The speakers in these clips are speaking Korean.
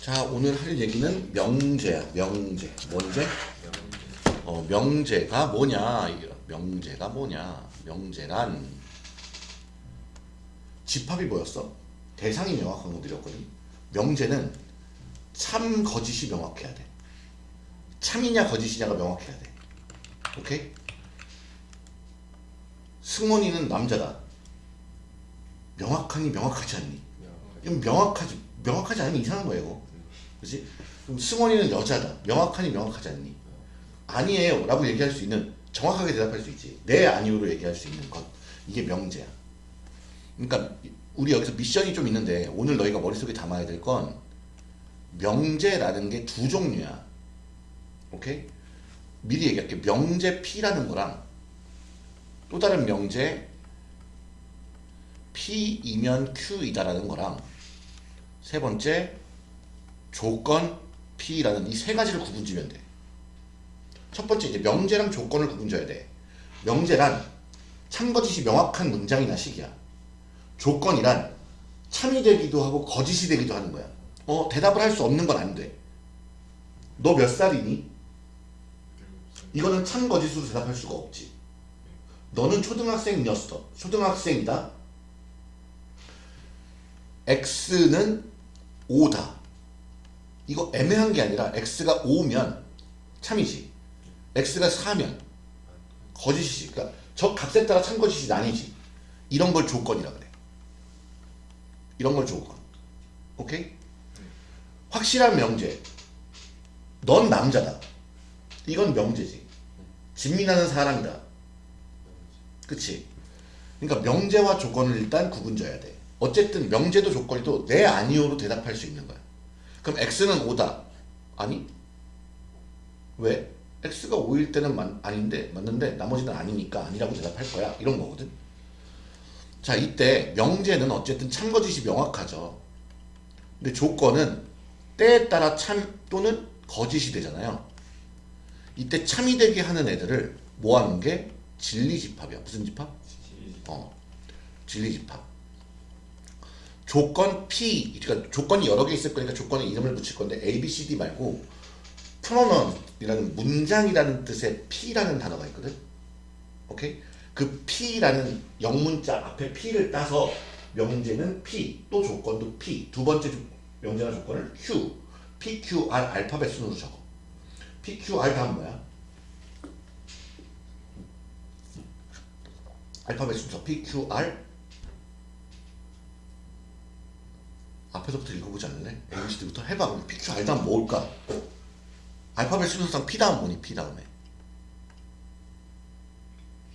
자 오늘 할 얘기는 명제야 명제 뭔제? 어 명제가 뭐냐 명제가 뭐냐 명제란 집합이 뭐였어? 대상이 명확한 거 드렸거든 명제는 참 거짓이 명확해야 돼 참이냐 거짓이냐가 명확해야 돼 오케이? 승원이는 남자다 명확하니 명확하지 않니? 명확하지 명확하지 않으면 이상한 거예요. 그렇지? 그럼 승원이는 여자다. 명확하니 명확하지 않니? 아니에요. 라고 얘기할 수 있는 정확하게 대답할 수 있지. 네 아니오로 얘기할 수 있는 것. 이게 명제야. 그러니까 우리 여기서 미션이 좀 있는데 오늘 너희가 머릿속에 담아야 될 건 명제라는 게 두 종류야. 오케이? 미리 얘기할게. 명제 P라는 거랑 또 다른 명제 P이면 Q이다라는 거랑. 세 번째 조건 P라는 이 세 가지를 구분지면 돼. 첫 번째 이제 명제랑 조건을 구분져야 돼. 명제란 참거짓이 명확한 문장이나 식이야. 조건이란 참이 되기도 하고 거짓이 되기도 하는 거야. 어 대답을 할 수 없는 건 안 돼. 너 몇 살이니? 이거는 참 거짓으로 대답할 수가 없지. 너는 초등학생이었어. 초등학생이다. x는 5다. 이거 애매한 게 아니라 x가 5면 참이지. x가 4면 거짓이지. 그러니까 저 값에 따라 참 거짓이 나뉘지. 이런 걸 조건이라 그래. 이런 걸 조건. 오케이? 확실한 명제. 넌 남자다. 이건 명제지. 진미나는 사람이다. 그치? 그러니까 명제와 조건을 일단 구분 져야 돼. 어쨌든 명제도 조건이도 네 아니오로 대답할 수 있는 거야. 그럼 x는 5다. 아니? 왜? x가 5일 때는 만, 아닌데 맞는데 나머지는 아니니까 아니라고 대답할 거야. 이런 거거든. 자 이때 명제는 어쨌든 참거짓이 명확하죠. 근데 조건은 때에 따라 참 또는 거짓이 되잖아요. 이때 참이 되게 하는 애들을 모아놓은 게 진리집합이야. 무슨 집합? 어, 진리집합. 조건 P, 그러니까 조건이 여러 개 있을 거니까 조건에 이름을 붙일 건데 A, B, C, D 말고 프로넌이라는 문장이라는 뜻의 P라는 단어가 있거든. 오케이? 그 P라는 영문자 앞에 P를 따서 명제는 P, 또 조건도 P. 두 번째 명제나 조건을 Q, P, Q, R 알파벳 순으로 적어. P, Q, R 다음 뭐야? 알파벳 순서 P, Q, R 앞에서부터 읽어보지 않을래? ABCD부터 해봐. 그럼 P, Q, R 다음 뭘까? 알파벳 순서상 P 다음 뭐니? P 다음에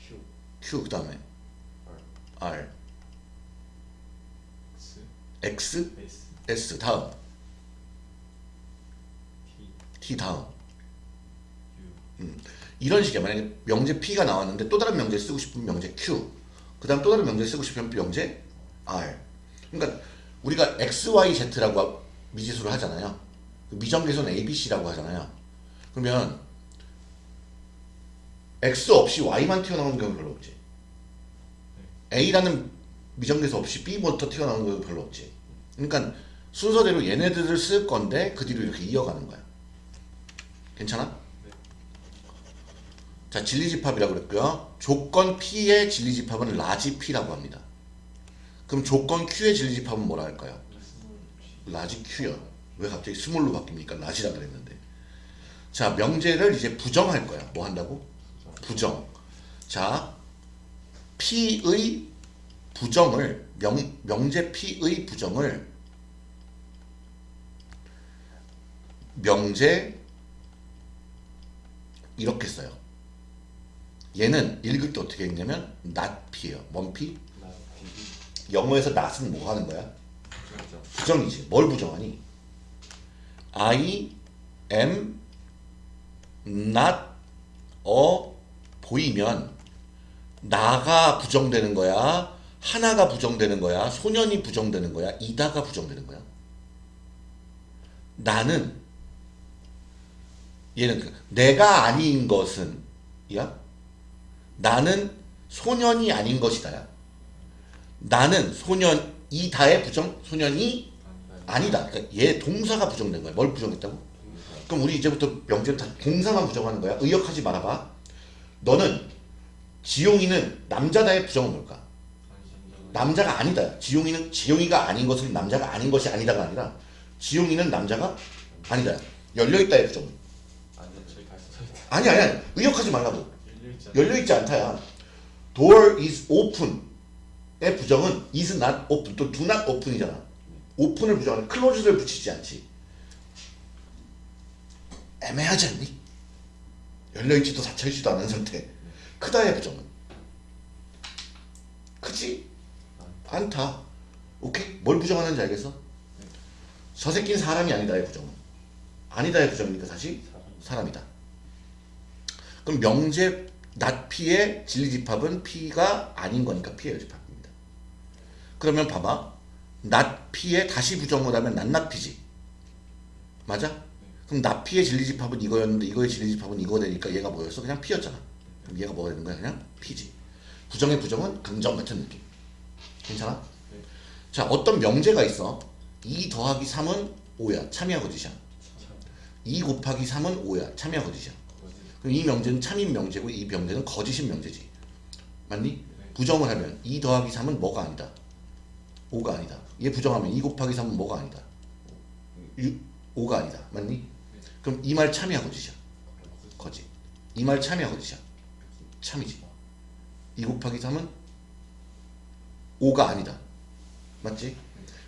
Q, Q 그 다음에 R, R X, X S, S 다음 T, T 다음 U, 이런 식이야. 만약에 명제 P가 나왔는데 또 다른 명제 쓰고 싶으면 명제 Q. 그 다음 또 다른 명제 쓰고 싶으면 명제 R. 그러니까 우리가 X, Y, Z라고 미지수를 하잖아요. 그 미정계수는 A, B, C라고 하잖아요. 그러면 X 없이 Y만 튀어나오는 경우 별로 없지. A라는 미정계수 없이 B부터 튀어나오는 경우 별로 없지. 그러니까 순서대로 얘네들을 쓸 건데 그 뒤로 이렇게 이어가는 거야. 괜찮아? 자, 진리집합이라고 그랬고요. 조건 P의 진리집합은 large P라고 합니다. 그럼 조건 Q의 진리집합은 뭐라 할까요? large Q요. 왜 갑자기 small로 바뀝니까? large라 그랬는데. 자, 명제를 이제 부정할 거야. 뭐 한다고? 부정. 자, P의 부정을 명, 명제 P의 부정을 명제 이렇게 써요. 얘는 읽을 때 어떻게 읽냐면 not P예요. 뭔 P? 영어에서 not은 뭐 하는 거야? 부정이지. 뭘 부정하니? I am not a 보이면 나가 부정되는 거야. 하나가 부정되는 거야. 소년이 부정되는 거야. 이다가 부정되는 거야. 나는 얘는 그 내가 아닌 것은 야 나는 소년이 아닌 것이다야. 나는 소년 이다의 부정 소년이 아니다. 그러니까 얘 동사가 부정된 거야. 뭘 부정했다고? 그럼 우리 이제부터 명제는 다 동사만 부정하는 거야. 의역하지 말아봐. 너는 지용이는 남자다의 부정은 뭘까? 남자가 아니다. 지용이는 지용이가 아닌 것은 남자가 아닌 것이 아니다가 아니라 지용이는 남자가 아니다. 열려있다의 부정은. 아니. 아니 아니. 의역하지 말라고. 열려있지 않다야. Door is open 의 부정은 is not open 또 do not open이잖아. 오픈을 부정하는 close를 붙이지 않지. 애매하지 않니? 열려있지도 닫혀있지도 않은 상태. 크다의 부정은 크지 않다. 오케이? 뭘 부정하는지 알겠어? 저 새끼는 사람이 아니다의 부정은 아니다의 부정이니까 사람. 사람이다. 그럼 명제 P의 진리집합은 P가 아닌 거니까 P의 집합입니다. 그러면 봐봐. P의 다시 부정을 하면 P지. 맞아? 그럼 P의 진리집합은 이거였는데 이거의 진리집합은 이거 되니까 얘가 뭐였어? 그냥 P였잖아. 그럼 얘가 뭐가 되는 거야? 그냥 P지. 부정의 부정은 긍정 같은 느낌. 괜찮아? 네. 자, 어떤 명제가 있어. 2 더하기 3은 5야. 참이야 거짓이야. 2 곱하기 3은 5야. 참이야 거짓이야. 거짓. 그럼 이 명제는 참인 명제고 이 명제는 거짓인 명제지. 맞니? 네. 부정을 하면 2 더하기 3은 뭐가 아니다. 5가 아니다. 얘 부정하면 2 곱하기 3은 뭐가 아니다. 5가 아니다. 맞니? 그럼 이 말 참이야 거짓이야. 거짓. 이 말 참이야 거짓이야. 참이지. 2 곱하기 3은 5가 아니다. 맞지?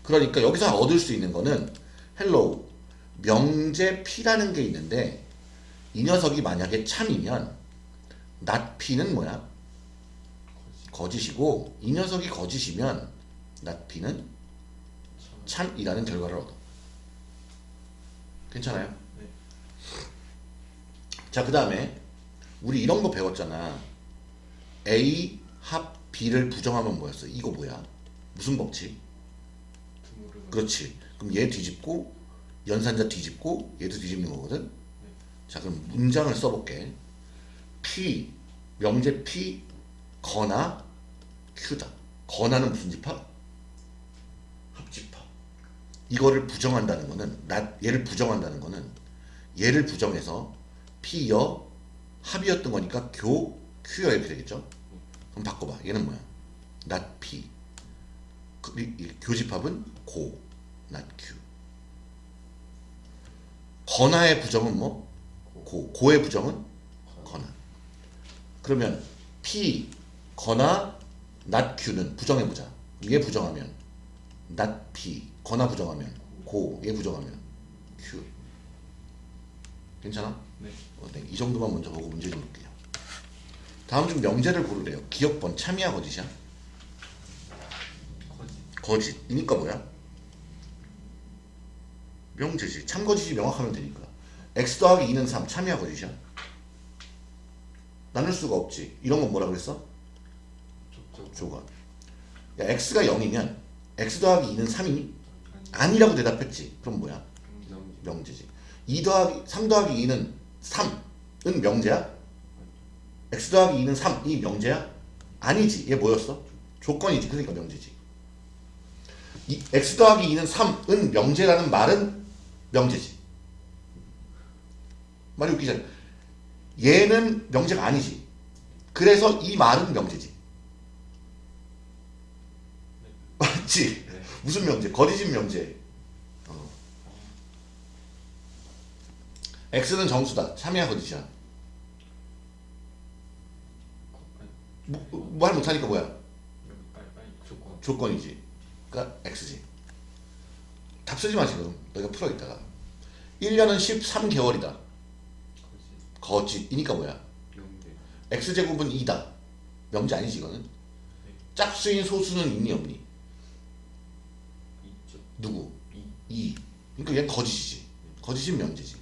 그러니까 여기서 얻을 수 있는 거는 hello 명제 P라는 게 있는데 이 녀석이 만약에 참이면 not P는 뭐야? 거짓이고 이 녀석이 거짓이면 not P는 참이라는 결과를 얻어. 괜찮아요? 네. 자, 그 다음에 우리 이런 거 배웠잖아. A 합 B를 부정하면 뭐였어? 이거 뭐야? 무슨 법칙? 그렇지. 그럼 얘 뒤집고 연산자 뒤집고 얘도 뒤집는 거거든. 자, 그럼 문장을 써볼게. P 명제 P 거나 Q다. 거나는 무슨 집합? 합집합. 이거를 부정한다는 거는 나 얘를 부정한다는 거는 얘를 부정해서 P여 합이었던 거니까 교 Q여 이렇게 되겠죠? 그럼 바꿔봐. 얘는 뭐야? not P. 그, 이, 이 교집합은 고, not Q. 거나의 부정은 뭐? 고. 고의 부정은 거나. 그러면 P, 거나, not Q는 부정해보자. 얘 부정하면 not P, 거나 부정하면 고, 얘 부정하면 Q. 괜찮아? 네. 어, 네. 이 정도만 먼저 보고 문제 좀 볼게요. 다음 중 명제를 고르래요. 기억번 참이야 거짓이야? 거짓. 거짓이니까 뭐야? 명제지. 참거짓이 명확하면 되니까. x 더하기 2는 3. 참이야 거짓이야? 나눌 수가 없지. 이런 건 뭐라 그랬어? 조건. 야, x가 0이면 x 더하기 2는 3이니? 아니라고 대답했지. 그럼 뭐야? 명제. 명제지. 2 더하기 3 더하기 2는 3은 명제야? x 더하기 2는 3. 이 명제야? 아니지. 얘 뭐였어? 조건이지. 그러니까 명제지. 이 x 더하기 2는 3은 명제라는 말은 명제지. 말이 웃기잖아. 얘는 명제가 아니지. 그래서 이 말은 명제지. 네. 무슨 명제? 거짓인 명제. 어. x는 정수다. 참이야 거짓이야. 거- 아니, 뭐, 말 못하니까 뭐야? 조건. 조건 이지. 그러니까 x지. 답 쓰지 마 지금. 너희가 풀어 있다가. 1년은 13개월이다. 거짓. 거짓이니까 뭐야? x제곱은 2다. 명제 아니지 이거는? 짝수인 소수는 있니 없니? 누구? 이. 2. 그러니까 얘는 거짓이지. 거짓인 명제지.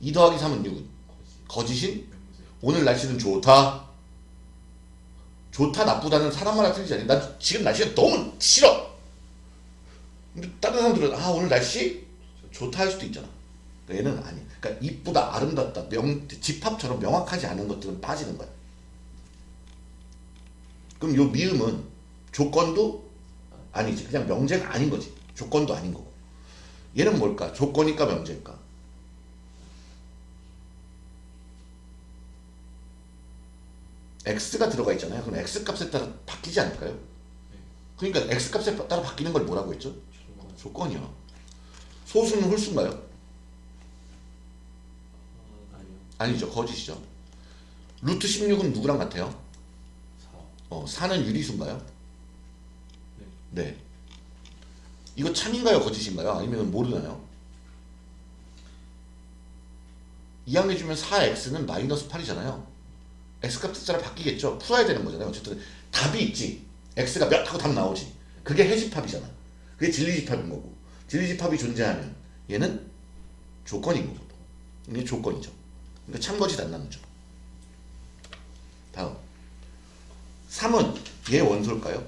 2 더하기 3은 6. 거짓. 거짓인. 오늘 날씨는 좋다. 좋다 나쁘다는 사람마다 틀리지 않니? 나 지금 날씨가 너무 싫어. 근데 다른 사람들은 아 오늘 날씨 좋다 할 수도 있잖아. 그러니까 얘는 아니. 그러니까 이쁘다, 아름답다, 명 집합처럼 명확하지 않은 것들은 빠지는 거야. 그럼 요 미음은 조건도 아니지. 그냥 명제가 아닌 거지. 조건도 아닌 거고. 얘는 뭘까? 조건일까 명제일까? x가 들어가 있잖아요. 그럼 x 값에 따라 바뀌지 않을까요? 그러니까 x 값에 따라 바뀌는 걸 뭐라고 했죠? 조건. 조건이야. 소수는 홀수인가요? 아. 아니죠. 거짓이죠. 루트 16은 누구랑 같아요? 4. 어, 4는 유리수인가요? 네. 네. 이거 참인가요? 거짓인가요? 아니면 모르나요? 이항해 주면 4x는 마이너스 8이잖아요. x값에 따라 바뀌겠죠. 풀어야 되는 거잖아요. 어쨌든 답이 있지. x가 몇 하고 답 나오지. 그게 해집합이잖아. 그게 진리집합인 거고. 진리집합이 존재하면 얘는 조건인 거고. 이게 조건이죠. 그러니까 참거짓 안 나누죠. 다음. 3은 얘 원소일까요?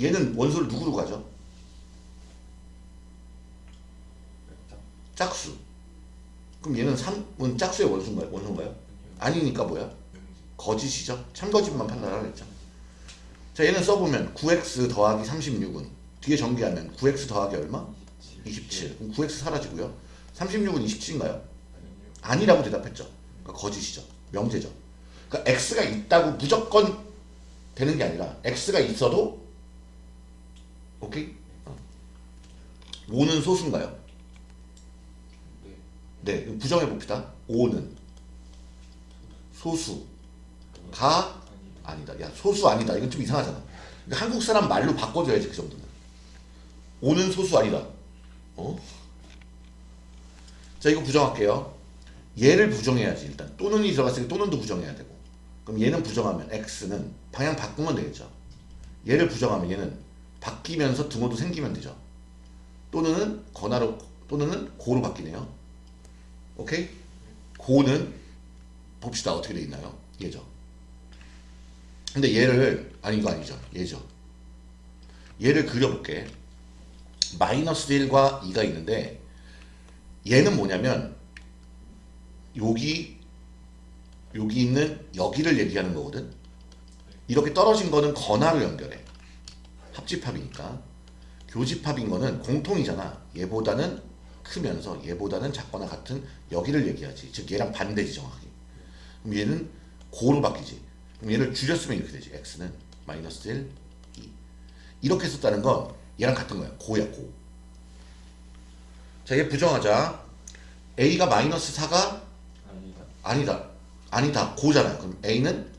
얘는 원소를 누구로 가죠? 짝수. 그럼 얘는 3은 짝수의 원소인가요? 원소인가요? 아니니까 뭐야? 거짓이죠. 참거짓만 판단하라 그랬죠. 자 얘는 써보면 9x 더하기 36은 뒤에 전개하면 9x 더하기 얼마? 27. 그럼 9x 사라지고요. 36은 27인가요? 아니요. 아니라고 대답했죠. 그러니까 거짓이죠. 명제죠. 그러니까 x가 있다고 무조건 되는 게 아니라 x가 있어도 오케이? 어. 5는 소수인가요? 네. 네, 부정해 봅시다. 5는 소수가 아니. 아니다. 야, 소수 아니다. 이건 좀 이상하잖아. 그러니까 한국 사람 말로 바꿔줘야지 그 정도는. 5는 소수 아니다. 어? 자, 이거 부정할게요. 얘를 부정해야지 일단. 또는이 들어갔으니까 또는도 부정해야 되고. 그럼 얘는 부정하면 x는 방향 바꾸면 되겠죠. 얘를 부정하면 얘는 바뀌면서 등호도 생기면 되죠. 또는은 건화로 또는은 고로 바뀌네요. 오케이? 고는 봅시다 어떻게 돼 있나요? 얘죠. 근데 얘를 아니 이거 아니죠. 얘죠. 얘를 그려볼게. 마이너스 1과 2가 있는데 얘는 뭐냐면 여기 여기 있는 여기를 얘기하는 거거든. 이렇게 떨어진 거는 건화로 연결해. 합집합이니까. 교집합인 거는 공통이잖아. 얘보다는 크면서 얘보다는 작거나 같은 여기를 얘기하지. 즉 얘랑 반대지 정확히. 그럼 얘는 고로 바뀌지. 그럼 얘를 줄였으면 이렇게 되지. x는 마이너스 1, 2. 이렇게 썼다는 건 얘랑 같은 거야. 고야 고. 자, 얘 부정하자. a가 마이너스 4가 아니다. 아니다. 아니다. 고잖아요. 그럼 a는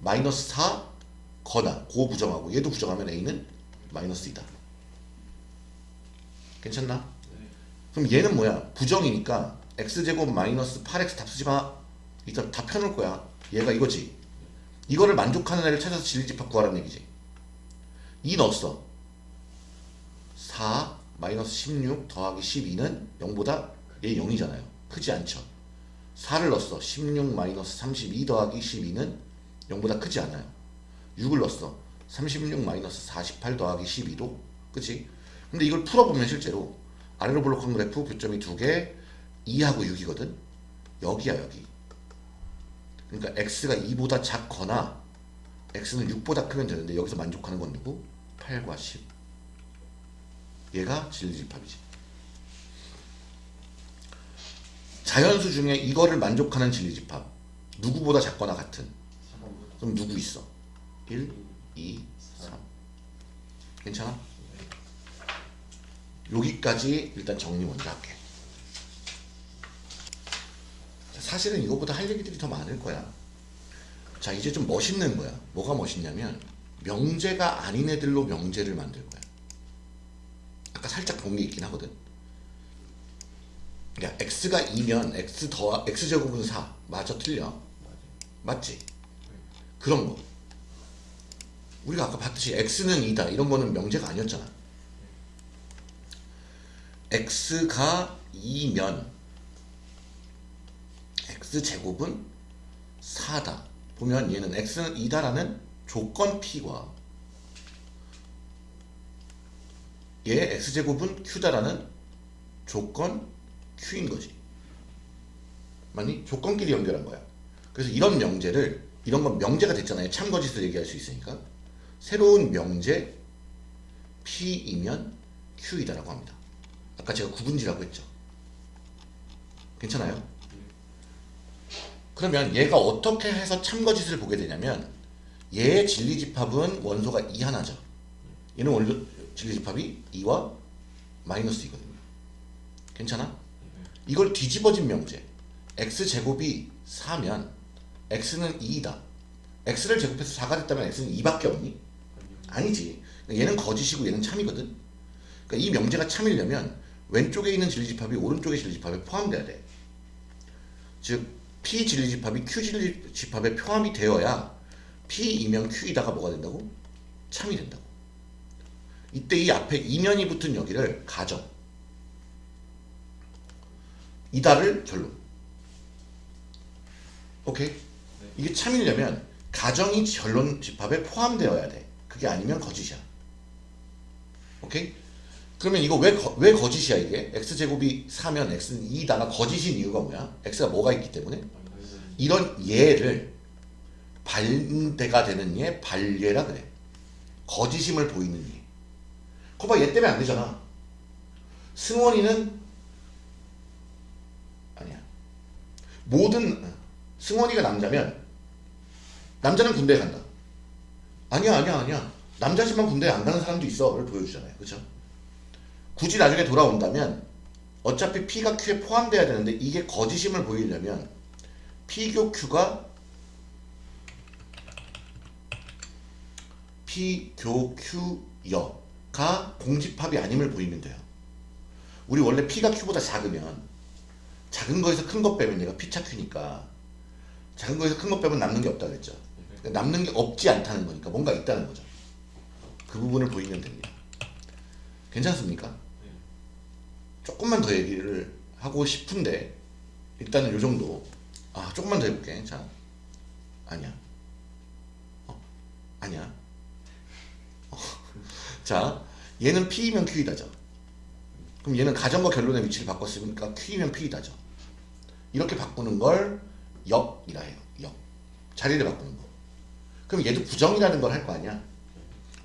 마이너스 4 거나 고 부정하고 얘도 부정하면 a는 마이너스 2다. 괜찮나? 네. 그럼 얘는 뭐야? 부정이니까 x제곱 마이너스 8x 답 쓰지 마. 일단 다 펴놓을 거야. 얘가 이거지. 이거를 만족하는 애를 찾아서 진리집합 구하라는 얘기지. 2 넣었어. 4 마이너스 16 더하기 12는 0보다 얘 0이잖아요. 크지 않죠. 4를 넣었어. 16 마이너스 32 더하기 12는 0보다 크지 않아요. 6을 넣었어. 36 마이너스 48 더하기 12도 그치? 근데 이걸 풀어보면 실제로 아래로 블록한 그래프 교점이 두 개, 2하고 6이거든. 여기야 여기. 그러니까 x가 2보다 작거나 x는 6보다 크면 되는데 여기서 만족하는 건 누구? 8과 10. 얘가 진리집합이지. 자연수 중에 이거를 만족하는 진리집합 누구보다 작거나 같은 3번부터. 그럼 누구 있어? 1, 2, 3 괜찮아? 여기까지 일단 정리 먼저 할게 자, 사실은 이거보다 할 얘기들이 더 많을 거야 자 이제 좀 멋있는 거야 뭐가 멋있냐면 명제가 아닌 애들로 명제를 만들 거야 아까 살짝 본 게 있긴 하거든 야 x가 2면 x 더 x제곱은 4 맞아 틀려. 맞지? 그런 거. 우리가 아까 봤듯이 x는 2다 이런 거는 명제가 아니었잖아. x가 2면 x 제곱은 4다. 보면 얘는 x는 2다라는 조건 p과 얘 x 제곱은 q다라는 조건 q인 거지. 맞니? 조건끼리 연결한 거야. 그래서 이런 명제를 이런 건 명제가 됐잖아요. 참거짓을 얘기할 수 있으니까 새로운 명제 P이면 Q이다라고 합니다. 아까 제가 구분지라고 했죠. 괜찮아요? 그러면 얘가 어떻게 해서 참거짓을 보게 되냐면 얘의 진리집합은 원소가 2 하나죠. 얘는 원소 진리집합이 2와 마이너스 2거든요. 괜찮아? 이걸 뒤집어진 명제 x제곱이 4면 x는 2이다. x를 제곱해서 4가 됐다면 x는 2밖에 없니? 아니지. 얘는 거짓이고 얘는 참이거든. 그러니까 이 명제가 참이려면 왼쪽에 있는 진리집합이 오른쪽의 진리집합에 포함돼야 돼. 즉 p 진리집합이 q 진리집합에 포함이 되어야 p이면 q이다가 뭐가 된다고? 참이 된다고. 이때 이 앞에 이면이 붙은 여기를 가정. 이다를 결론. 오케이? 이게 참이려면 가정이 결론 집합에 포함되어야 돼. 그게 아니면 거짓이야. 오케이? 그러면 이거 왜, 거, 왜 거짓이야 이게? x제곱이 4면 x는 2다가 거짓인 이유가 뭐야? x가 뭐가 있기 때문에? 이런 예를 반대가 되는 예, 반예라 그래. 거짓임을 보이는 예. 거봐 얘 때문에 안 되잖아. 승원이는 아니야. 모든 승원이가 남자면 남자는 군대에 간다. 아니야 아니야 아니야. 남자지만 군대에 안 가는 사람도 있어를 보여주잖아요. 그렇죠? 굳이 나중에 돌아온다면 어차피 P가 Q에 포함돼야 되는데 이게 거짓임을 보이려면 P교 Q가 P교 Q여가 공집합이 아님을 보이면 돼요. 우리 원래 P가 Q보다 작으면 작은 거에서 큰거 빼면 얘가 P차 Q니까 작은 거에서 큰거 빼면 남는 게 없다 그랬죠. 남는 게 없지 않다는 거니까 뭔가 있다는 거죠. 그 부분을 보이면 됩니다. 괜찮습니까? 조금만 더 얘기를 하고 싶은데 일단은 요 정도 아 조금만 더 해볼게 자 아니야 어? 아니야 어. 자 얘는 P이면 Q이다죠 그럼 얘는 가정과 결론의 위치를 바꿨으니까 Q이면 P이다죠 이렇게 바꾸는 걸 역이라 해요 역 자리를 바꾸는 거 그럼 얘도 부정이라는 걸 할 거 아니야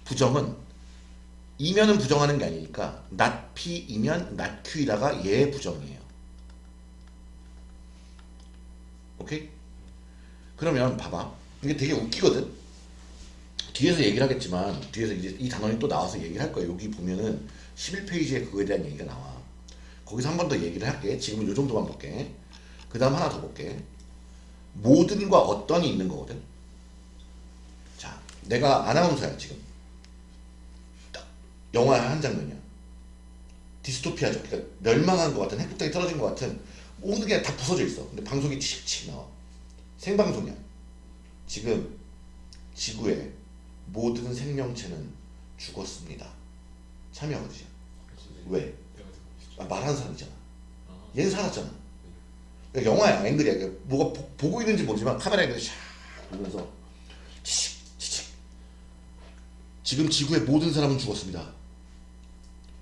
부정은 이면은 부정하는 게 아니니까 not P이면 not Q이다가 얘의 부정이에요. 오케이? 그러면 봐봐. 이게 되게 웃기거든. 뒤에서 얘기를 하겠지만 뒤에서 이제 이 단원이 또 나와서 얘기를 할 거야. 여기 보면은 11페이지에 그거에 대한 얘기가 나와. 거기서 한 번 더 얘기를 할게. 지금은 요 정도만 볼게. 그 다음 하나 더 볼게. 모든과 어떤이 있는 거거든. 자, 내가 아나운서야 지금. 영화의 한 장면이야. 디스토피아죠. 그러니까 멸망한 것 같은 핵폭탄이 떨어진 것 같은 모든 게 다 부서져 있어. 근데 방송이 칙칙 나와. 생방송이야. 지금 지구의 모든 생명체는 죽었습니다. 참여하거든요. 왜? 아, 말하는 사람이잖아. 얘는 살았잖아. 그러니까 영화야, 앵글이야. 그러니까 뭐가 보, 보고 있는지 모르지만 카메라 앵글이 샥 보면서 치칙 지금 지구의 모든 사람은 죽었습니다.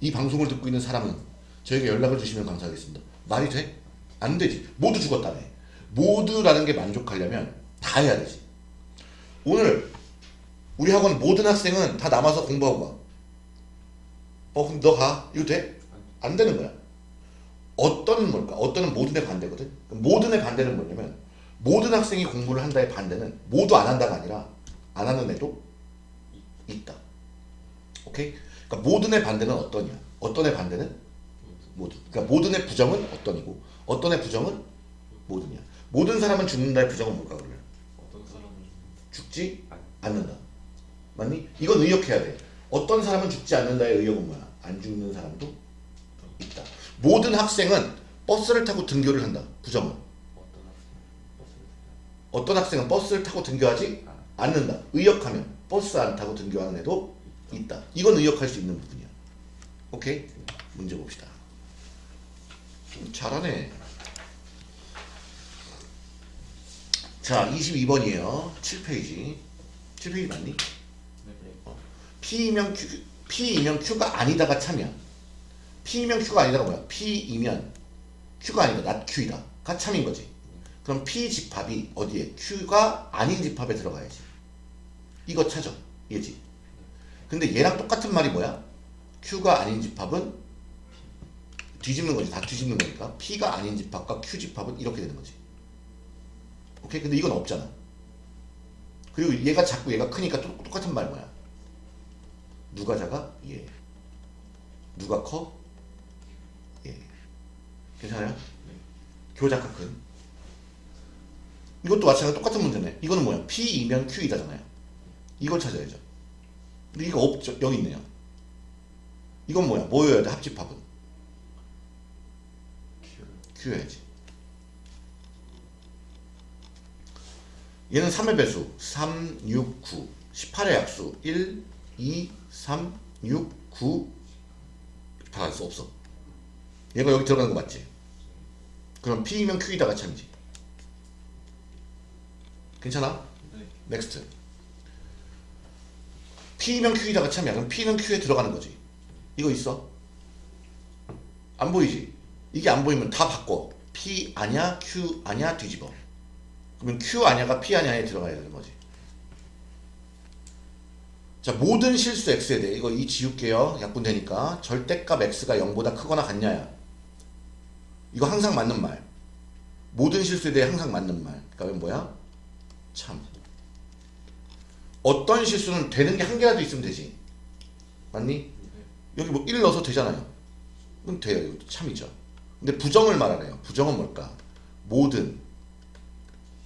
이 방송을 듣고 있는 사람은 저에게 연락을 주시면 감사하겠습니다. 말이 돼? 안 되지. 모두 죽었다며. 모두라는 게 만족하려면 다 해야 되지. 오늘 우리 학원 모든 학생은 다 남아서 공부하고 가. 어, 그럼 너 가. 이거 돼? 안 되는 거야. 어떤은 뭘까? 어떤은 모든의 반대거든. 모든의 반대는 뭐냐면 모든 학생이 공부를 한다의 반대는 모두 안 한다가 아니라 안 하는 애도 있다. 오케이? 그러니까 모든의 반대는 어떠냐? 어떤의 반대는 모든. 그러니까 모든의 부정은 어떤이고 어떤의 부정은 모든이야. 모든 사람은 죽는다의 부정은 뭘까 그러면? 어떤 사람은 죽지 않는다. 맞니? 이건 의역해야 돼. 어떤 사람은 죽지 않는다의 의역은 뭐야? 안 죽는 사람도 있다. 모든 학생은 버스를 타고 등교를 한다. 부정은. 어떤 학생은 버스를 타고 등교하지 않는다. 의역하면 버스 안 타고 등교하는 애도 있다. 이건 의역할 수 있는 부분이야. 오케이? 문제 봅시다. 좀 잘하네. 자, 22번이에요. 7페이지. 7페이지 맞니? 네, 네. P이면 Q, P이면 Q가 아니다가 참이야. P이면 Q가 아니다가 뭐야? P이면 Q가 아니다. not Q이다. 가 참인 거지. 그럼 P 집합이 어디에? Q가 아닌 집합에 들어가야지. 이거 찾아. 얘지. 근데 얘랑 똑같은 말이 뭐야? Q가 아닌 집합은 뒤집는 거지. 다 뒤집는 거니까. P가 아닌 집합과 Q 집합은 이렇게 되는 거지. 오케이? 근데 이건 없잖아. 그리고 얘가 작고 얘가 크니까 똑- 똑같은 말 뭐야? 누가 작아? 얘. 누가 커? 얘. 괜찮아요? 교작가 큰. 이것도 마찬가지로 똑같은 문제네. 이거는 뭐야? P이면 Q이다잖아요. 이걸 찾아야죠. 근데 이거 없죠. 여기 있네요. 이건 뭐야? 뭐여야 돼? 합집합은? Q. Q여야지. 얘는 3의 배수 3, 6, 9 18의 약수 1, 2, 3, 6, 9 받을 수 없어 얘가 여기 들어가는 거 맞지? 그럼 P이면 Q이다가 참이지 괜찮아? 네. next P면 Q이다가 참이야 그럼 P는 Q에 들어가는 거지. 이거 있어? 안 보이지? 이게 안 보이면 다 바꿔. P 아냐 Q 아냐 뒤집어. 그러면 Q 아냐가 P 아냐에 들어가야 되는 거지. 자 모든 실수 X에 대해 이거 이 지울게요. 약분되니까. 절대값 X가 0보다 크거나 같냐야. 이거 항상 맞는 말. 모든 실수에 대해 항상 맞는 말. 그러니까 뭐야? 참 어떤 실수는 되는 게 한 개라도 있으면 되지 맞니? 네. 여기 뭐 1 넣어서 되잖아요 그럼 돼요 이것도 참이죠 근데 부정을 말하래요 부정은 뭘까? 모든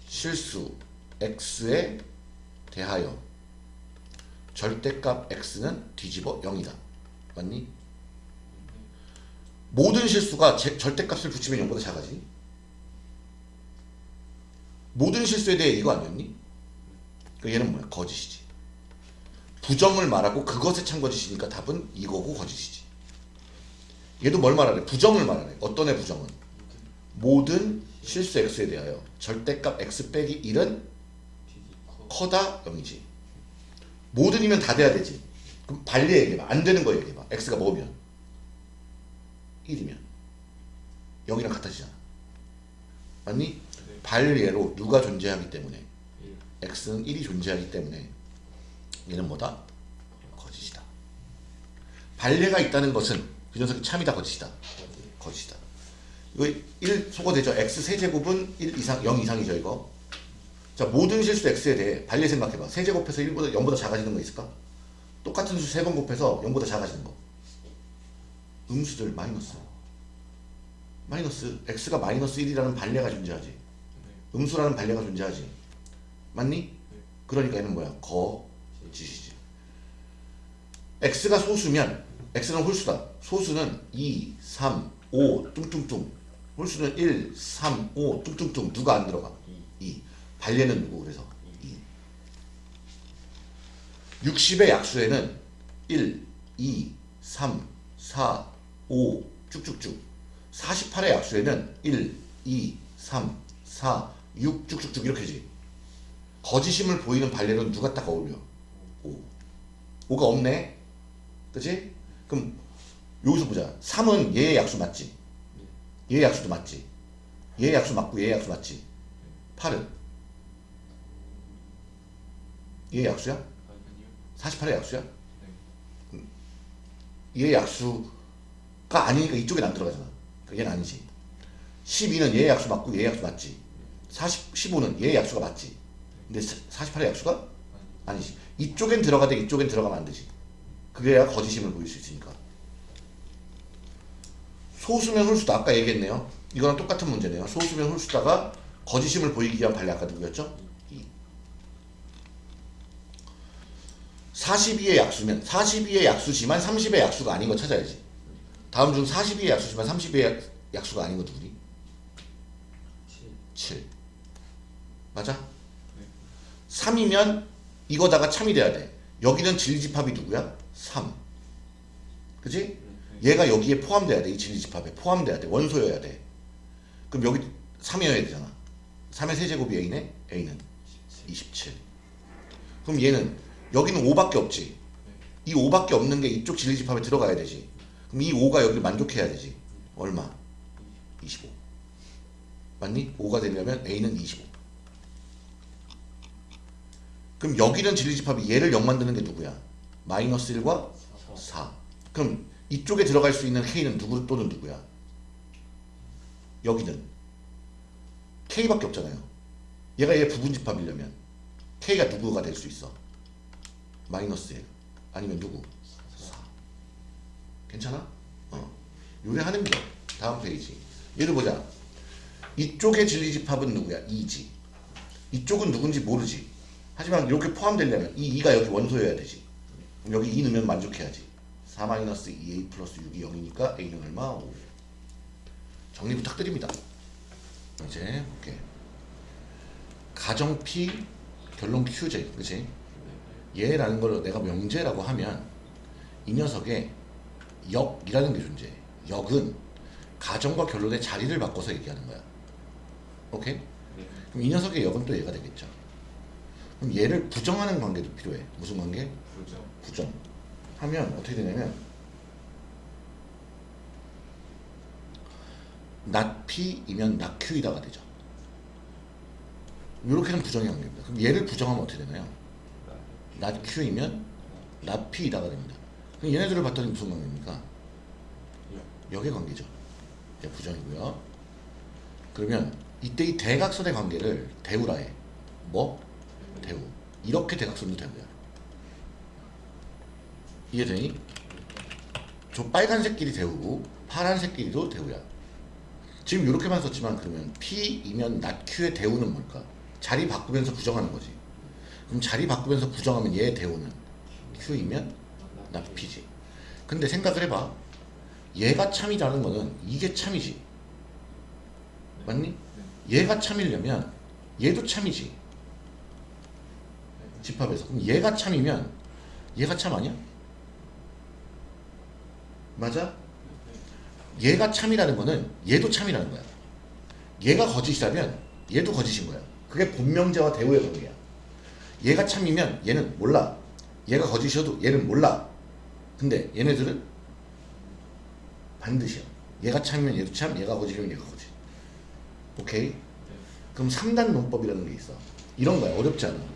실수 x에 대하여 절대값 x는 뒤집어 0이다 맞니? 모든 실수가 제- 절대값을 붙이면 0보다 작아지 모든 실수에 대해 이거 아니었니? 그 얘는 뭐야? 거짓이지. 부정을 말하고 그것에 찬 거짓이니까 답은 이거고 거짓이지. 얘도 뭘 말하래? 부정을 말하래. 어떤 애 부정은? 모든 실수 x에 대하여 절대값 x 빼기 1은 디디 커. 커다 0이지. 모든이면 다 돼야 되지. 그럼 반리 얘기해봐. 안 되는 거 얘기해봐. x가 뭐면? 1이면. 0이랑 같아지잖아. 맞니? 네. 반리로 누가 존재하기 때문에 1. X는 1이 존재하기 때문에 얘는 뭐다? 거짓이다. 반례가 있다는 것은 그 녀석이 참이다 거짓이다. 거짓이다. 이거 1 소거되죠. x 세제곱은 1 이상 0 이상이죠 이거. 자 모든 실수 x에 대해 반례 생각해봐. 세제곱해서 1보다 0보다 작아지는 거 있을까? 똑같은 수 3번 곱해서 0보다 작아지는 거. 음수들 마이너스. 마이너스 x가 마이너스 1이라는 반례가 존재하지. 네. 음수라는 반례가 존재하지. 맞니? 그러니까 얘는 뭐야? 거짓이지. x가 소수면 x는 홀수다. 소수는 2, 3, 5 뚱뚱뚱. 홀수는 1, 3, 5 뚱뚱뚱. 누가 안 들어가? 2. 반례는 누구? 그래서 2. 60의 약수에는 1, 2, 3, 4, 5 쭉쭉쭉. 48의 약수에는 1, 2, 3, 4, 6 쭉쭉쭉 이렇게지. 거짓임을 보이는 반례는 누가 딱 어울려? 5. 5가 없네. 그치? 그럼 여기서 보자. 3은 얘의 약수 맞지? 얘의 약수도 맞지? 얘의 약수 맞고 얘의 약수 맞지? 8은? 얘의 약수야? 아니요. 48의 약수야? 네. 얘의 약수가 아니니까 이쪽엔 안 들어가잖아. 그러니까 얘는 아니지. 12는 얘의 약수 맞고 얘의 약수 맞지? 40, 15는 얘의 약수가 맞지? 근데 48의 약수가 아니. 아니지. 이쪽엔 들어가되 이쪽엔 들어가면 안 되지. 그래야 거짓임을 보일 수 있으니까. 소수면 홀수다. 아까 얘기했네요. 이거랑 똑같은 문제네요. 소수면 홀수다가 거짓임을 보이기 위한 반례 아까 누구였죠? 2. 42의 약수면 42의 약수지만 30의 약수가 아닌 거 찾아야지. 다음 중 42의 약수지만 30의 약수가 아닌 거 누구니? 7. 7. 맞아? 네. 3이면 이거다가 참이 돼야 돼. 여기는 진리집합이 누구야? 3. 그지? 네. 얘가 여기에 포함돼야 돼. 이 진리집합에 포함돼야 돼. 원소여야 돼. 그럼 여기 3이어야 되잖아. 3의 세제곱이 A네? A는 27. 그럼 얘는 여기는 5밖에 없지. 이 5밖에 없는 게 이쪽 진리집합에 들어가야 되지. 그럼 이 5가 여기를 만족해야 되지. 얼마? 25. 맞니? 5가 되려면 A는 25. 그럼 여기는 진리집합이 얘를 0 만드는 게 누구야? 마이너스 1과 4. 그럼 이쪽에 들어갈 수 있는 K는 누구 또는 누구야? 여기는 K밖에 없잖아요. 얘가 얘 부분집합이려면 K가 누구가 될 수 있어? 마이너스 1 아니면 누구? 4 괜찮아? 어 요리하는 게 다음 페이지 얘를 보자 이쪽의 진리집합은 누구야? 2지 이쪽은 누군지 모르지 하지만 이렇게 포함되려면 이 2가 여기 원소여야 되지 여기 2 넣으면 만족해야지 4 마이너스 2a 플러스 6이 0이니까 a는 얼마? 5 정리 부탁드립니다 이제 볼게 가정 P 결론 QJ 그치? 얘라는 걸 내가 명제라고 하면 이 녀석의 역이라는 게 존재해 역은 가정과 결론의 자리를 바꿔서 얘기하는 거야 오케이? 네. 그럼 이 녀석의 역은 또 얘가 되겠죠 그럼 얘를 부정하는 관계도 필요해 무슨 관계? 부정. 부정 하면 어떻게 되냐면 not P이면 not Q이다가 되죠 이렇게는 부정의 관계입니다 그럼 얘를 부정하면 어떻게 되나요? not Q이면 not P이다가 됩니다 그럼 얘네들을 봤더니 무슨 관계입니까? 역의 관계죠 얘 부정이고요 그러면 이때 이 대각선의 관계를 대우라 해 뭐? 대우. 이렇게 대각선도 대우야. 이해되니? 저 빨간색끼리 대우고 파란색끼리도 대우야. 지금 이렇게만 썼지만 그러면 P이면 not Q의 대우는 뭘까? 자리 바꾸면서 부정하는 거지. 그럼 자리 바꾸면서 부정하면 얘의 대우는 Q이면 not P지. 근데 생각을 해봐. 얘가 참이라는 거는 이게 참이지. 맞니? 얘가 참이려면 얘도 참이지 집합에서. 그럼 얘가 참이면 얘가 참 아니야? 맞아? 얘가 참이라는 거는 얘도 참이라는 거야. 얘가 거짓이라면 얘도 거짓인 거야. 그게 본명제와 대우의 관계야. 얘가 참이면 얘는 몰라. 얘가 거짓이어도 얘는 몰라. 근데 얘네들은 반드시야. 얘가 참이면 얘도 참 얘가 거짓이면 얘가 거짓. 오케이? 그럼 3단 논법이라는 게 있어. 이런 거야. 어렵지 않아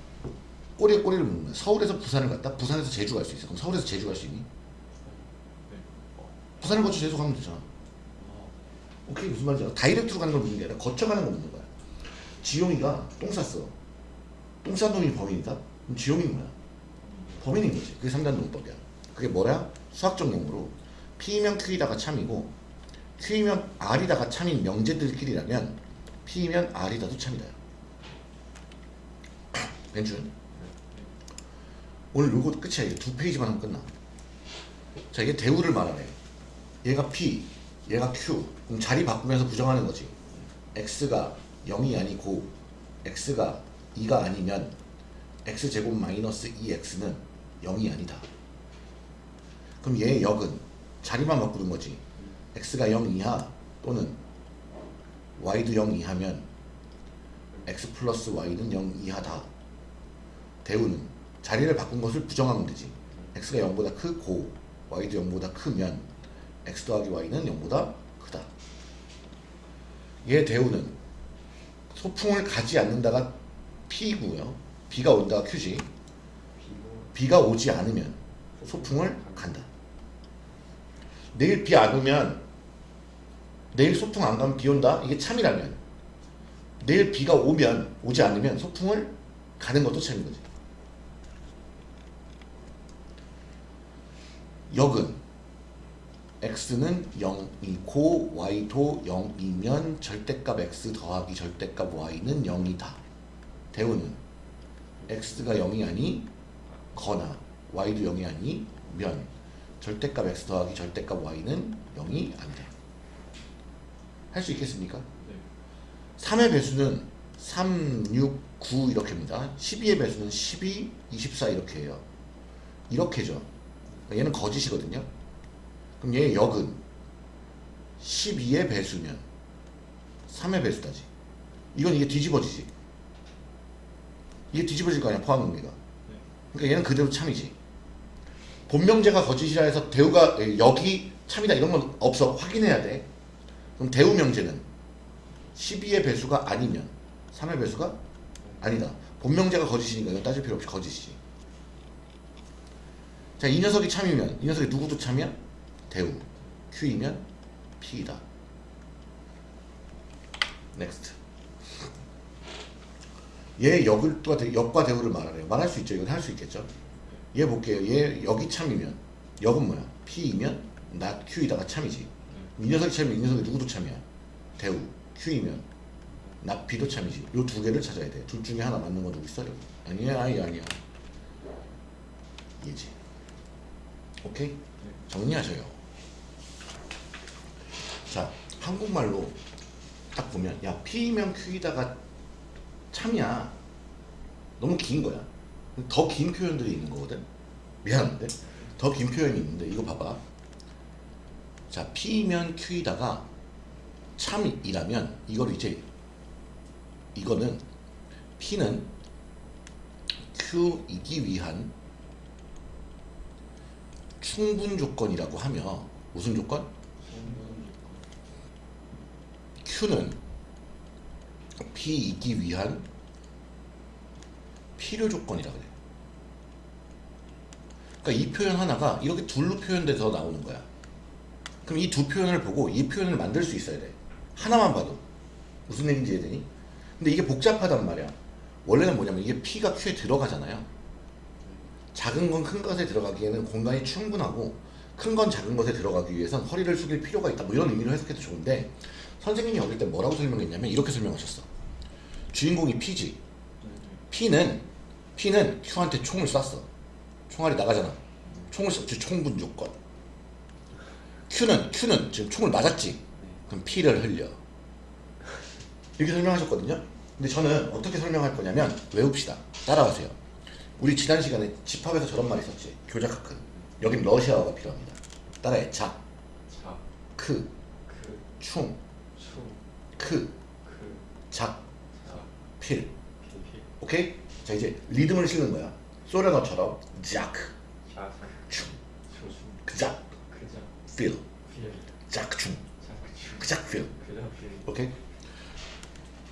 꼬리에 꼬리를 묻는 거야. 서울에서 부산을 갔다? 부산에서 제주 갈 수 있어. 그럼 서울에서 제주 갈 수 있니? 부산을 거쳐 제주 가면 되잖아. 오케이 무슨 말인지 알아? 다이렉트로 가는 걸 묻는 게 아니라 거쳐가는 걸 묻는 거야. 지용이가 똥 쌌어. 똥 싼 놈이 범인이다? 그럼 지용이는 뭐야? 범인인 거지. 그게 3단 논법이야. 그게 뭐야? 수학적 용어로 P이면 Q이다가 참이고 Q이면 R이다가 참인 명제들끼리라면 P이면 R이다도 참이다. 벤준 오늘 요거 끝이야. 이제 두 페이지만 하면 끝나. 자 이게 대우를 말하네. 얘가 P 얘가 Q. 그럼 자리 바꾸면서 부정하는 거지. X가 0이 아니고 X가 2가 아니면 X제곱 마이너스 2X는 0이 아니다. 그럼 얘의 역은 자리만 바꾸는 거지. X가 0 이하 또는 Y도 0 이하면 X 플러스 Y는 0 이하다. 대우는 자리를 바꾼 것을 부정하면 되지. X가 0보다 크고. Y도 0보다 크면 X 더하기 Y는 0보다 크다. 얘 대우는 소풍을 가지 않는다가 P고요. B가 온다가 Q지. 비가 오지 않으면 소풍을 간다. 내일 비 안 오면 내일 소풍 안 가면 비 온다? 이게 참이라면. 내일 비가 오면 오지 않으면 소풍을 가는 것도 참인 거지 역은 x는 0이고 y도 0이면 절대값 x 더하기 절대값 y는 0이다. 대우는 x가 0이 아니 거나 y도 0이 아니 면 절대값 x 더하기 절대값 y는 0이 아니다 할수 있겠습니까? 네. 3의 배수는 3, 6, 9 이렇게입니다. 12의 배수는 12, 24 이렇게 해요. 이렇게죠 얘는 거짓이거든요. 그럼 얘의 역은 12의 배수면 3의 배수다지. 이건 이게 뒤집어지지. 이게 뒤집어질 거 아니야 포함 의미가. 그러니까 얘는 그대로 참이지. 본명제가 거짓이라 해서 대우가 에, 역이 참이다 이런 건 없어. 확인해야 돼. 그럼 대우 명제는 12의 배수가 아니면 3의 배수가 아니다. 본명제가 거짓이니까 이건 따질 필요 없이 거짓이지 자 이 녀석이 참이면 이 녀석이 누구도 참이야? 대우. Q이면 P이다. next 얘 역과, 대- 역과 대우를 말하래요. 말할 수 있죠. 이건 할 수 있겠죠. 얘 볼게요. 얘 역이 참이면 역은 뭐야? P이면 not Q이다가 참이지. 이 녀석이 참이면 이 녀석이 누구도 참이야? 대우. Q이면 not P도 참이지. 요 두 개를 찾아야 돼 둘 중에 하나 맞는 거 누구 있어요? 아니야 아니 아니야. 얘지 오케이? 정리하셔요. 자 한국말로 딱 보면 야 P면 Q이다가 참이야. 너무 긴 거야. 더 긴 표현들이 있는 거거든? 미안한데? 더 긴 표현이 있는데 이거 봐봐. 자 P면 Q이다가 참이라면 이걸 이제 이거는 P는 Q이기 위한 충분 조건이라고 하며 무슨 조건? Q는 P이기 위한 필요 조건이라 그래. 그러니까 이 표현 하나가 이렇게 둘로 표현돼서 나오는 거야. 그럼 이 두 표현을 보고 이 표현을 만들 수 있어야 돼. 하나만 봐도 무슨 얘기인지 이해되니? 근데 이게 복잡하단 말이야. 원래는 뭐냐면 이게 P가 Q에 들어가잖아요. 작은 건 큰 것에 들어가기에는 공간이 충분하고 큰 건 작은 것에 들어가기 위해선 허리를 숙일 필요가 있다. 뭐 이런 의미로 해석해도 좋은데 선생님이 어릴 때 뭐라고 설명했냐면 이렇게 설명하셨어. 주인공이 P지. P는 P는 Q한테 총을 쐈어. 총알이 나가잖아. 총을 쐈지 총분 조건. Q는 Q는 지금 총을 맞았지. 그럼 P를 흘려. 이렇게 설명하셨거든요. 근데 저는 어떻게 설명할 거냐면 외웁시다. 따라하세요. 우리 지난 시간에 집합에서 저런 말 있었지. 교작학은. 여긴 러시아어가 필요합니다. 따라해. 작, 자, 크, 그, 충, 추, 크, 그, 작, 자, 필. 피, 오케이? 자 이제 리듬을 실는 거야. 소련어처럼 자크, 자, 충, 그작, 그자, 필, 필, 작충, 그작, 필. 그자, 필, 오케이?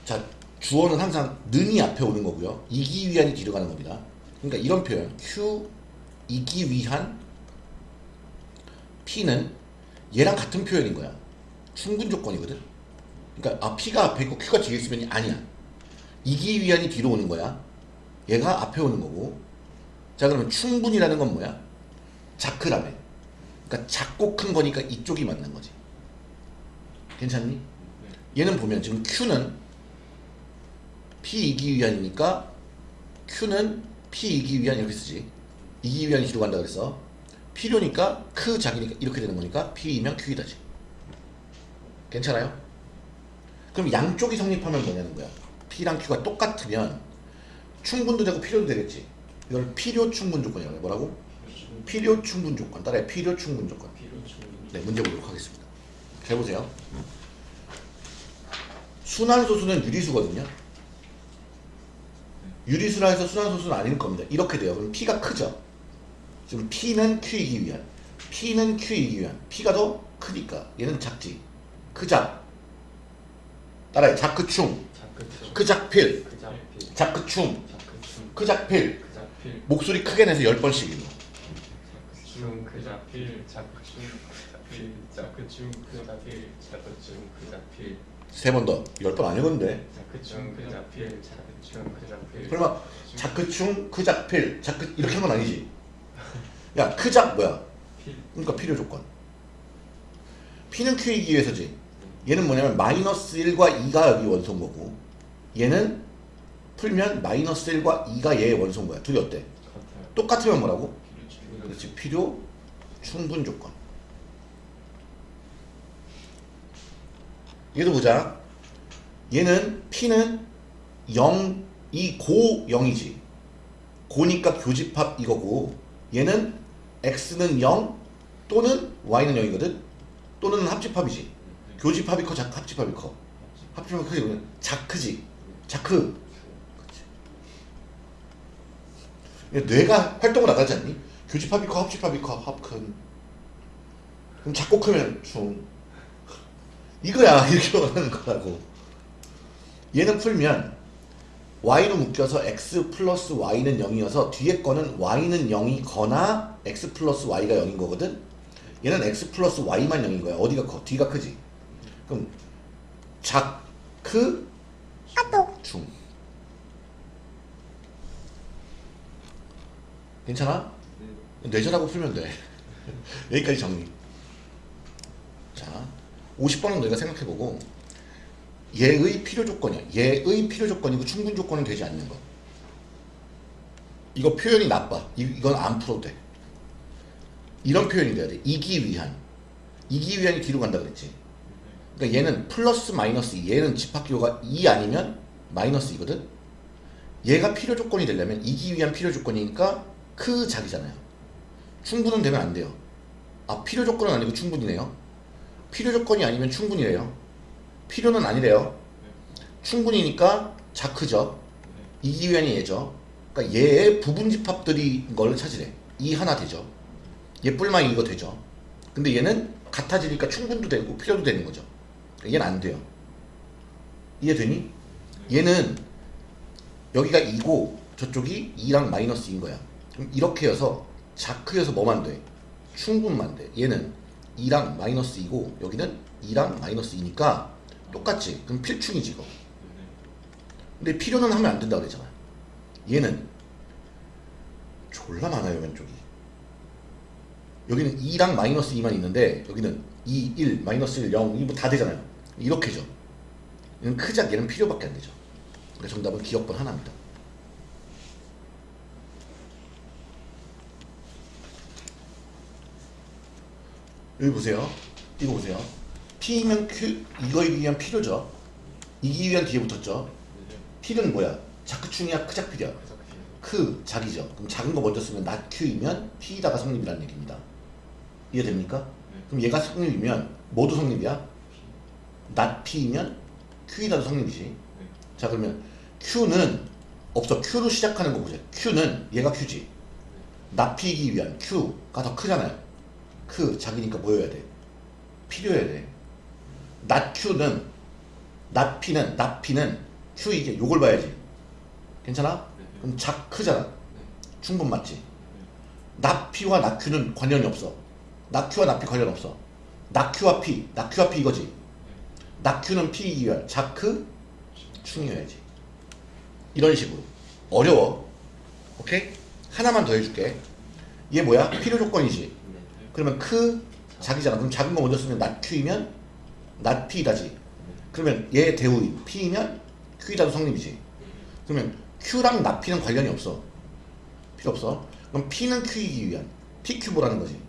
자 주어는 항상 는이 앞에 오는 거고요. 이기 위한이 뒤로 가는 겁니다. 그러니까 이런 표현 Q 이기 위한 P는 얘랑 같은 표현인 거야. 충분 조건이거든. 그러니까 아 P가 앞에 있고 Q가 뒤에 있으면 아니야. 이기 위한이 뒤로 오는 거야. 얘가 앞에 오는 거고. 자 그러면 충분이라는 건 뭐야? 자크라며. 그러니까 작고 큰 거니까 이쪽이 맞는 거지. 괜찮니? 얘는 보면 지금 Q는 P 이기 위한이니까 Q는 P 이기 위한 이렇게 쓰지. 이기 위한이 뒤로 간다 그랬어. 필요니까 크 작이니까 이렇게 되는 거니까 P이면 Q이다지. 괜찮아요? 그럼 양쪽이 성립하면 뭐냐는 거야. P랑 Q가 똑같으면 충분도 되고 필요도 되겠지. 이걸 필요 충분 조건이라고 해. 뭐라고? 필요 충분 조건. 따라해. 필요 충분 조건. 네, 문제 보도록 하겠습니다. 잘 보세요. 순환소수는 유리수거든요. 유리수라 해서 순환소수는 아닐 겁니다. 이렇게 돼요. 그럼 P가 크죠? 지금 P는 Q이기 위한, P는 Q이기 위한, P가 더 크니까 얘는 작지. 크작. 따라해. 작크충, 자, 그추, 크작필, 그자, 필, 작크충, 자, 그추, 크작필. 필, 목소리 크게 내서 10번씩 읽어. 중, 그자, 필, 자, 그충, 그자, 필, 자, 그충, 그자, 필, 자, 그충, 그자, 필, 세 번 더. 10번 안 읽었는데. 자, 그충, 그자, 필, 자, 그충, 필. 설마 자크충, 크작필, 자크 이렇게 한 건 아니지? 야, 크작 뭐야? 필, 그러니까 필요 조건. P는 Q이기 위해서지. 얘는 뭐냐면 마이너스 1과 2가 여기 원소인 거고 얘는 풀면 마이너스 1과 2가 얘의 원소인 거야. 둘이 어때? 같아요. 똑같으면 뭐라고? 그렇지. 필요 충분 조건. 얘도 보자. 얘는 P는 0, 이 고 0이지. 고니까 교집합 이거고 얘는 X는 0 또는 Y는 0이거든. 또는 합집합이지. 교집합이 커, 작, 합집합이 커. 합집합이 크지. 자크지. 자크. 얘 뇌가 활동을 나가지 않니? 교집합이 커, 합집합이 커, 합큰. 그럼 작고 크면 중. 이거야 이렇게 말하는 거라고. 얘는 풀면 y로 묶여서 x 플러스 y는 0이어서 뒤에 거는 y는 0이거나 x 플러스 y가 0인 거거든. 얘는 x 플러스 y만 0인 거야. 어디가 커? 뒤가 크지. 그럼 작크 중. 괜찮아? 뇌절하고 풀면 돼. 여기까지 정리. 자, 50번은 너희가 생각해보고 얘의 필요 조건이야. 얘의 필요 조건이고 충분 조건은 되지 않는 거. 이거 표현이 나빠. 이, 이건 안 풀어도 돼. 이런 표현이 돼야 돼. 이기 위한. 이기 위한이 뒤로 간다 그랬지. 그러니까 얘는 플러스 마이너스 2. 얘는 집합기호가 2 아니면 마이너스 2거든. 얘가 필요 조건이 되려면 이기 위한 필요 조건이니까 크 작이잖아요. 충분은 되면 안 돼요. 아 필요 조건은 아니고 충분이네요. 필요 조건이 아니면 충분이래요. 필요는 아니래요. 충분이니까 자크죠. 이기 위한이 얘죠. 그러니까 얘의 부분 집합들이 걸 찾으래. 이 하나 되죠. 얘 뿔만 이거 되죠. 근데 얘는 같아지니까 충분도 되고 필요도 되는 거죠. 그러니까 얘는 안 돼요. 이해되니? 얘는 여기가 2고 저쪽이 2랑 마이너스 인 거야. 그럼 이렇게 해서 자크여서 뭐만 돼? 충분만 돼. 얘는 2랑 마이너스 2고 여기는 2랑 마이너스 2니까 똑같지. 그럼 필충이지 이거. 근데 필요는 하면 안 된다고 그랬잖아. 얘는 졸라 많아요 왼쪽이. 여기는 2랑 마이너스 2만 있는데 여기는 2, 1, 마이너스 1, 0, 이거 다 되잖아요. 이렇게 죠. 얘는 크작 얘는 필요밖에 안 되죠. 그러니까 정답은 기억번 하나입니다. 여기 보세요. 이거 보세요. P면 Q 이거에 의한 필요죠. 이기 위한 뒤에 붙었죠. P는 뭐야? 자크충이야 크작필이야. 크 작이죠. 그럼 작은 거 먼저 쓰면 not Q이면 P다가 성립이라는 얘기입니다. 이해됩니까? 그럼 얘가 성립이면 모두 성립이야? not P이면 Q이다도 성립이지. 자 그러면 Q는 없어. Q로 시작하는 거 보자. Q는 얘가 Q지. P이기 위한 Q가 더 크잖아요. 크 자기니까 뭐여야 돼? 필요해야 돼. P는 not P는 Q 이게 요걸 봐야지. 괜찮아? 그럼 작 크잖아. 충분 맞지? P와 not Q는 관련이 없어. not P 관련 없어. P, not Q와 P 이거지. not Q는 P 이열 자크 충이어야지. 이런 식으로 어려워. 오케이? 하나만 더 해줄게. 얘 뭐야? 필요 조건이지. 그러면 크 작이잖아. 그럼 작은 거 먼저 쓰면 Q이면 not P다지. 그러면 얘 대우인 P이면 Q이다도 성립이지. 그러면 Q랑 P는 관련이 없어. 필요 없어. 그럼 P는 Q이기 위한 PQ 보라는 거지.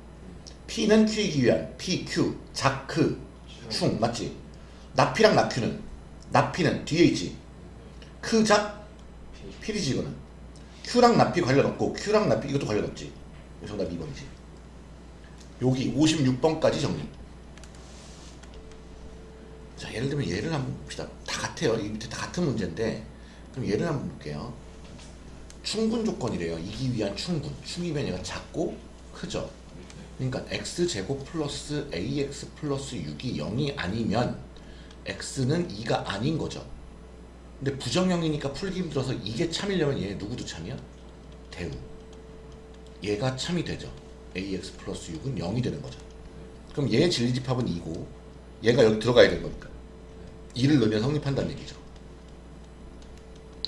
P는 Q이기 위한 PQ 자크 충 맞지? Q는 not P는 뒤에 있지. 크작 필이지 이거는. Q랑 P 관련 없고 Q랑 P 이것도 관련 없지. 정답 2번이지. 여기 56번까지 정리. 자, 예를 들면 얘를 한번 봅시다. 다 같아요. 이 밑에 다 같은 문제인데, 그럼 얘를 한번 볼게요. 충분 조건이래요. 이기 위한 충분. 충이면 얘가 작고 크죠. 그러니까 x 제곱 플러스 ax 플러스 6이 0이 아니면 x는 2가 아닌 거죠. 근데 부정형이니까 풀기 힘들어서 이게 참이려면 얘 누구도 참이야? 대우. 얘가 참이 되죠. ax 플러스 6은 0이 되는 거죠. 그럼 얘의 진리집합은 2고 얘가 여기 들어가야 되는 거니까 2를 넣으면 성립한다는 얘기죠.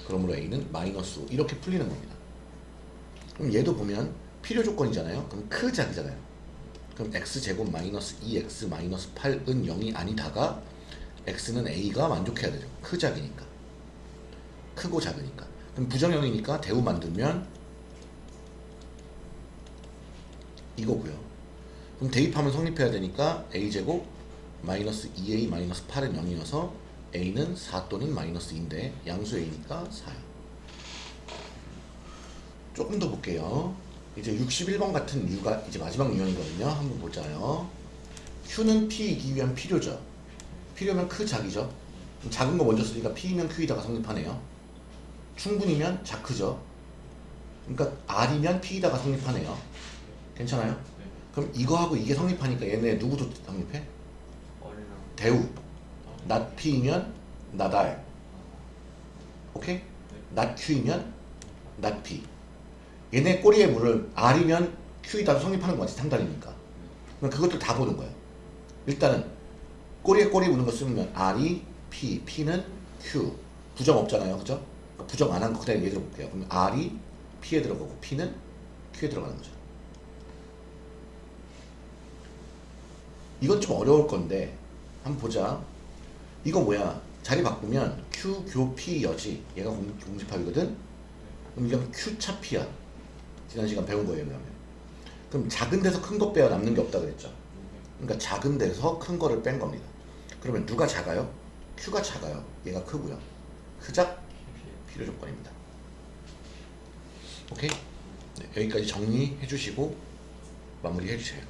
그러므로 a는 마이너스 5 이렇게 풀리는 겁니다. 그럼 얘도 보면 필요 조건이잖아요. 그럼 크작이잖아요. 그럼 x제곱 마이너스 2x 마이너스 8은 0이 아니다가 x는 a가 만족해야 되죠. 크작이니까. 크고 작으니까. 그럼 부정형이니까 대우 만들면 이거고요. 그럼 대입하면 성립해야 되니까 a제곱 마이너스 2a 마이너스 8은 0이어서 a는 4 또는 마이너스 2인데 양수 a니까 4요. 조금 더 볼게요. 이제 61번 같은 유가 이제 마지막 유형이거든요. 한번 보자요. q는 p이기 위한 필요죠. 필요면 크 작이죠. 그럼 작은 거 먼저 쓰니까 p면 q이다가 성립하네요. 충분이면 자크죠. 그러니까 r이면 p이다가 성립하네요. 괜찮아요? 그럼 이거하고 이게 성립하니까 얘네 누구도 성립해? 대우. P이면 not R. 오케이? not P. 얘네 꼬리에 물을 R이면 Q이다 성립하는 거 같지 상단이니까. 그럼 그것들 다 보는 거예요. 일단은 꼬리에 꼬리 무는 거 쓰면 R이 P, P는 Q. 부정 없잖아요. 그죠? 그러니까 부정 안 한 거 그대로 얘기해 볼게요. 그럼 R이 P에 들어가고 P는 Q에 들어가는 거죠. 이건 좀 어려울 건데 한번 보자. 이거 뭐야? 자리 바꾸면 Q 교 P 여지. 얘가 공, 공집합이거든. 그럼 이건 Q 차 P야. 지난 시간 배운 거예요, 그러면. 그럼 작은 데서 큰 거 빼야 남는 게 없다 그랬죠. 그러니까 작은 데서 큰 거를 뺀 겁니다. 그러면 누가 작아요? Q가 작아요. 얘가 크고요. 크작 필요 조건입니다. 오케이? 네, 여기까지 정리해 주시고 마무리해 주세요.